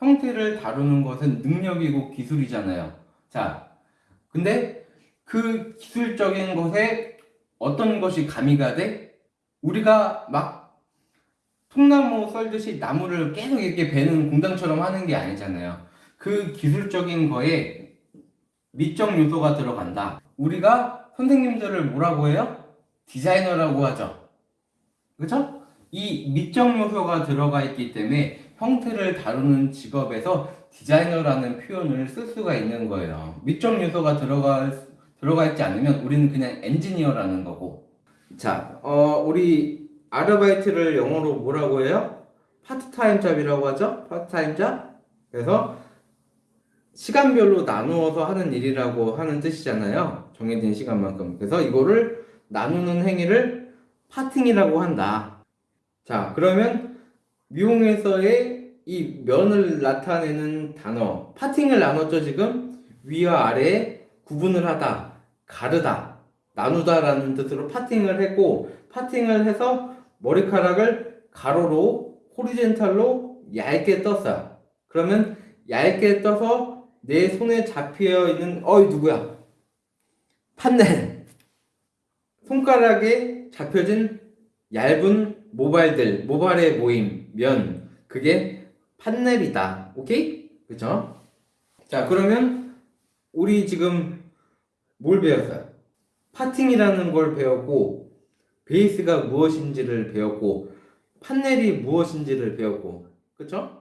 형태를 다루는 것은 능력이고 기술이잖아요. 자, 근데 그 기술적인 것에 어떤 것이 가미가 돼? 우리가 막 통나무 썰듯이 나무를 계속 이렇게 베는 공장처럼 하는 게 아니잖아요. 그 기술적인 거에 미적 요소가 들어간다. 우리가 선생님들을 뭐라고 해요? 디자이너라고 하죠. 그죠? 이 미적 요소가 들어가 있기 때문에 형태를 다루는 직업에서 디자이너라는 표현을 쓸 수가 있는 거예요. 미적 요소가 들어가, 들어가 있지 않으면 우리는 그냥 엔지니어라는 거고. 자, 어, 우리 아르바이트를 영어로 뭐라고 해요? part-time job이라고 하죠? part-time job? 그래서 시간별로 나누어서 하는 일이라고 하는 뜻이잖아요. 정해진 시간만큼. 그래서 이거를 나누는 행위를 파팅이라고 한다. 자, 그러면 미용에서의 이 면을 나타내는 단어, 파팅을 나눴죠, 지금? 위와 아래에 구분을 하다, 가르다, 나누다 라는 뜻으로 파팅을 했고, 파팅을 해서 머리카락을 가로로, 호리젠탈로 얇게 떴어요. 그러면 얇게 떠서 내 손에 잡혀 있는, 어이, 누구야? 판넬. 손가락에 잡혀진 얇은 모발들, 모발의 모임, 면, 그게 판넬이다. 오케이? 그쵸? 자, 그러면 우리 지금 뭘 배웠어요? 파팅이라는 걸 배웠고, 베이스가 무엇인지를 배웠고, 판넬이 무엇인지를 배웠고, 그쵸?